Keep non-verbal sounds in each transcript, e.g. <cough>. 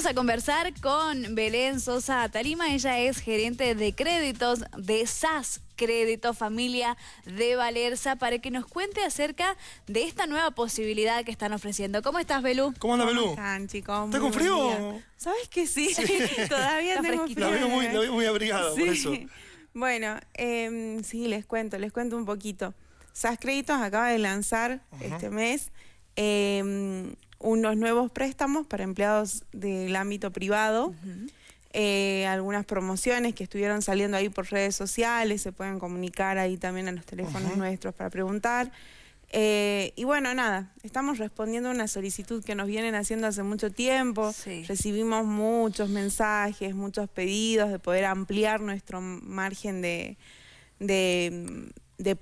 Vamos a conversar con Belén Sosa Tarima. Ella es gerente de créditos de SAS Crédito Familia de Valerza para que nos cuente acerca de esta nueva posibilidad que están ofreciendo. ¿Cómo estás, Belú? ¿Cómo anda, Belú? ¿Cómo están, chicos? ¿Está con frío? ¿Sabes que sí? <laughs> Todavía tengo frío. La veo muy, la veo muy abrigada, por eso. Bueno, eh, sí, les cuento, les cuento un poquito. SAS Créditos acaba de lanzar este mes eh, unos nuevos préstamos para empleados del ámbito privado. Eh, algunas promociones que estuvieron saliendo ahí por redes sociales, se pueden comunicar ahí también a los teléfonos nuestros para preguntar. Eh, y bueno, nada, estamos respondiendo a una solicitud que nos vienen haciendo hace mucho tiempo. Recibimos muchos mensajes, muchos pedidos de poder ampliar nuestro margen de, de,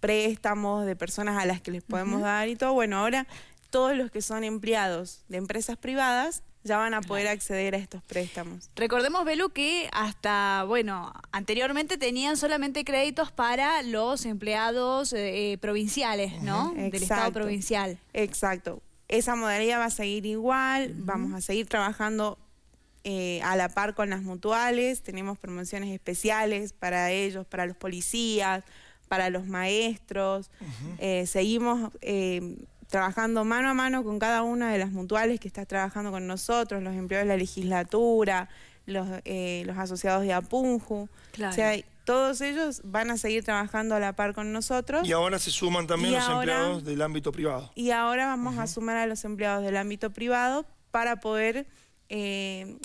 préstamos, de personas a las que les podemos dar y todo. Bueno, ahora todos los que son empleados de empresas privadas ya van a poder acceder a estos préstamos. Recordemos, Belu, que hasta, bueno, anteriormente tenían solamente créditos para los empleados eh, provinciales, ¿no? Del Estado provincial. Exacto. Esa modalidad va a seguir igual, vamos a seguir trabajando eh, a la par con las mutuales, tenemos promociones especiales para ellos, para los policías, para los maestros, eh, seguimos trabajando mano a mano con cada una de las mutuales que está trabajando con nosotros, los empleados de la legislatura, los, eh, los asociados de Apunju. O sea, todos ellos van a seguir trabajando a la par con nosotros. Y ahora se suman también los empleados del ámbito privado. Y ahora vamos a sumar a los empleados del ámbito privado para poder eh,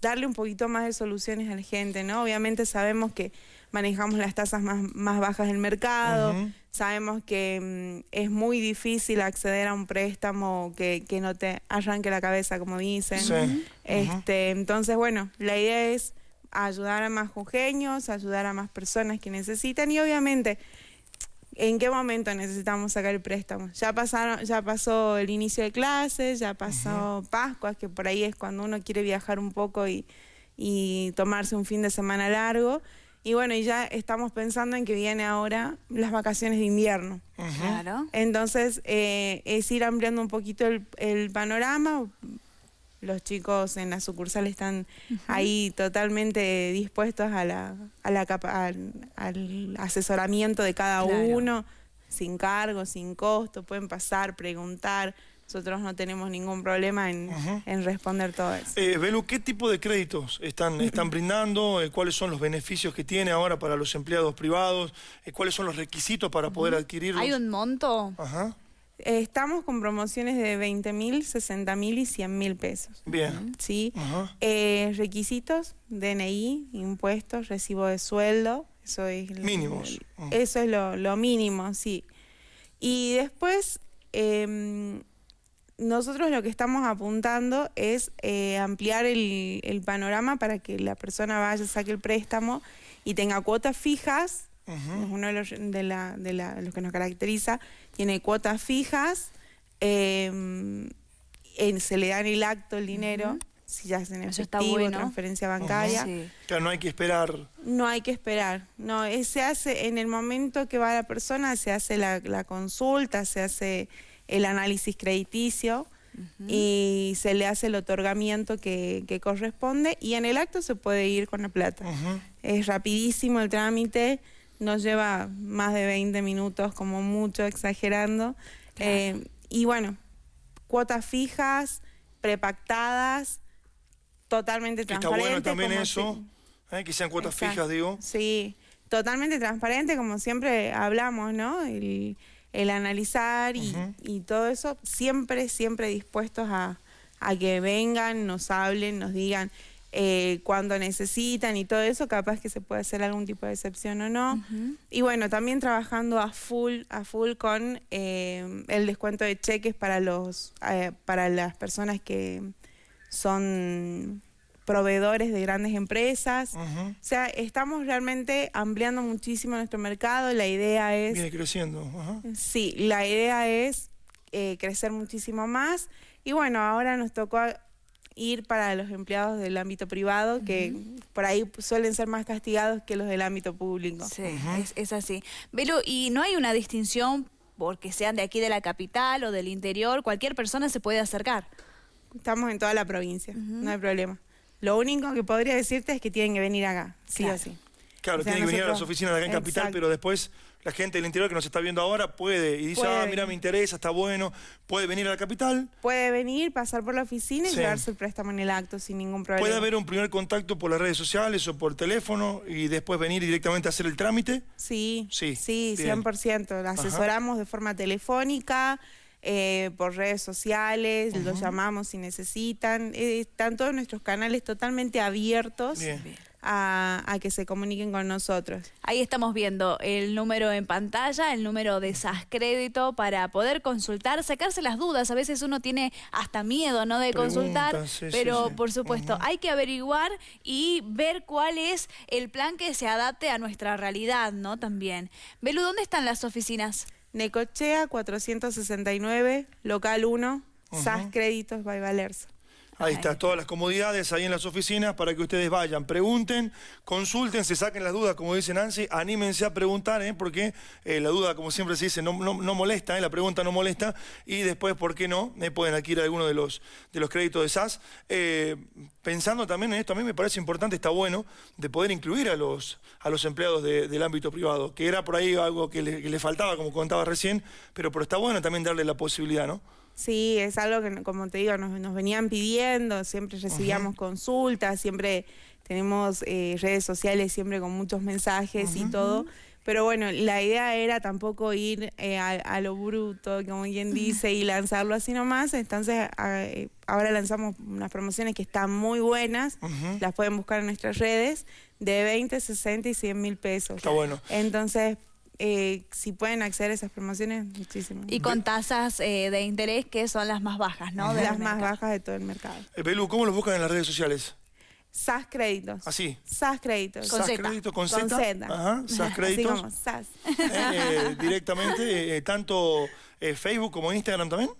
darle un poquito más de soluciones a la gente, ¿no? Obviamente sabemos que manejamos las tasas más, bajas del mercado, sabemos que mm, es muy difícil acceder a un préstamo que, no te arranque la cabeza, como dicen. este, Entonces, bueno, la idea es ayudar a más jujeños, ayudar a más personas que necesitan y obviamente ¿En qué momento necesitamos sacar el préstamo? Ya pasaron, ya pasó el inicio de clases, ya pasó Pascua, que por ahí es cuando uno quiere viajar un poco y, y tomarse un fin de semana largo. Y bueno, y ya estamos pensando en que viene ahora las vacaciones de invierno. Claro. Entonces, eh, es ir ampliando un poquito el, el panorama, los chicos en la sucursal están ahí totalmente dispuestos a la, a la al, asesoramiento de cada uno, sin cargo, sin costo, pueden pasar, preguntar. Nosotros no tenemos ningún problema en, responder todo eso. Eh, Belu, ¿qué tipo de créditos están, están brindando? Eh, ¿Cuáles son los beneficios que tiene ahora para los empleados privados? Eh, ¿Cuáles son los requisitos para poder adquirirlos? ¿Hay un monto? Ajá. Estamos con promociones de 20 mil, 60 mil y 100 mil pesos. Bien. ¿Sí? Eh, requisitos, DNI, impuestos, recibo de sueldo. Eso es Mínimos. eso es lo, mínimo, sí. Y después, em, nosotros lo que estamos apuntando es eh, ampliar el, el panorama para que la persona vaya, saque el préstamo y tenga cuotas fijas es uno de los, de, los que nos caracteriza. Tiene cuotas fijas, em, se le da en el acto el dinero, si ya es en efectivo, transferencia bancaria. Claro, no hay que esperar. No hay que esperar. No, se hace en el momento que va la persona, se hace la, consulta, se hace el análisis crediticio. y se le hace el otorgamiento que, corresponde y en el acto se puede ir con la plata. Es rapidísimo el trámite, nos lleva más de 20 minutos, como mucho, exagerando. Eh, y bueno, cuotas fijas, prepactadas, totalmente transparentes. Está bueno también eso, ¿eh? que sean cuotas fijas, digo. Sí, totalmente transparente, como siempre hablamos, ¿no? El, analizar y, todo eso, siempre, siempre dispuestos a, a que vengan, nos hablen, nos digan eh, cuando necesitan y todo eso, capaz que se puede hacer algún tipo de excepción o no. Y bueno, también trabajando a full, a full con eh, el descuento de cheques para los eh, para las personas que son proveedores de grandes empresas. O sea, estamos realmente ampliando muchísimo nuestro mercado. La idea es... Viene creciendo. Sí, la idea es crecer muchísimo más. Y bueno, ahora nos tocó ir para los empleados del ámbito privado, que por ahí suelen ser más castigados que los del ámbito público. Sí, es, así. Velo, ¿y no hay una distinción porque sean de aquí de la capital o del interior? Cualquier persona se puede acercar. estamos en toda la provincia, no hay problema. Lo único que podría decirte es que tienen que venir acá, sí Claro. o sí. Claro, O sea, tiene que venir a las oficinas de acá en Capital, Exacto. pero después la gente del interior que nos está viendo ahora puede y dice, Puede ah, mira, me interesa, está bueno, puede venir a la capital. Puede venir, pasar por la oficina y llevarse el préstamo en el acto sin ningún problema. Puede haber un primer contacto por las redes sociales o por teléfono y después venir directamente a hacer el trámite. Sí, Sí, sí, bien. 100%. La asesoramos de forma telefónica, eh, por redes sociales, los llamamos si necesitan. Eh, están todos nuestros canales totalmente abiertos Bien. a, a que se comuniquen con nosotros. Ahí estamos viendo el número en pantalla, el número de SAS Crédito para poder consultar, sacarse las dudas. A veces uno tiene hasta miedo, ¿no? De Preguntas, consultar, sí, pero sí. por supuesto, hay que averiguar y ver cuál es el plan que se adapte a nuestra realidad, ¿no? También. Belu, ¿dónde están las oficinas? Necochea 469, local 1, SAS Créditos by Valerza. Ahí está, todas las comodidades ahí en las oficinas para que ustedes vayan, pregunten, consulten, se saquen las dudas, como dice Nancy, anímense a preguntar, ¿eh? porque eh, la duda, como siempre se dice, no, no- no molesta, ¿eh? la pregunta no molesta, y después, ¿por qué no? Eh, pueden adquirir alguno de los, de los créditos de SAS. Pensando también en esto, a mí me parece importante, está bueno, de poder incluir a los, a los empleados de- del ámbito privado, que era por ahí algo que le, que le faltaba, como contaba recién, pero, pero está bueno también darle la posibilidad, ¿no? Sí, es algo que, como te digo, nos, nos venían pidiendo, siempre recibíamos consultas, siempre tenemos eh, redes sociales, siempre con muchos mensajes y todo. Pero bueno, la idea era tampoco ir eh, a, a lo bruto, como quien dice, y lanzarlo así nomás. Entonces, a- eh, ahora lanzamos unas promociones que están muy buenas, las pueden buscar en nuestras redes, de 20, 60 y 100 mil pesos. Está bueno. Entonces, eh, si pueden acceder a esas promociones, muchísimo. Y con tasas eh, de interés que son las más bajas, ¿no? Del las más mercado. bajas de todo el mercado. Eh, Belu, ¿cómo los buscan en las redes sociales? SAS Créditos. Así. SAS Créditos. Con SAS Z. Crédito con Con Z. Ajá, SAS Así Créditos. como SAS. Eh, directamente, eh, tanto eh, Facebook como Instagram también.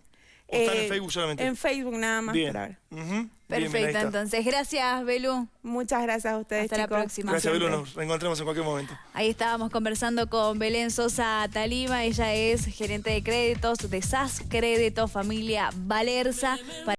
¿O están en Eh, Facebook solamente? En Facebook nada más Bien. por ahora. Ujú. Bien, bien, ahí Perfecto, entonces. Gracias, Belu. Muchas gracias a ustedes, Hasta la próxima. Gracias, Belu. Nos reencontramos en cualquier momento. Ahí estábamos conversando con Belén Sosa Talima, ella es gerente de créditos de SAS Crédito Familia Valerza.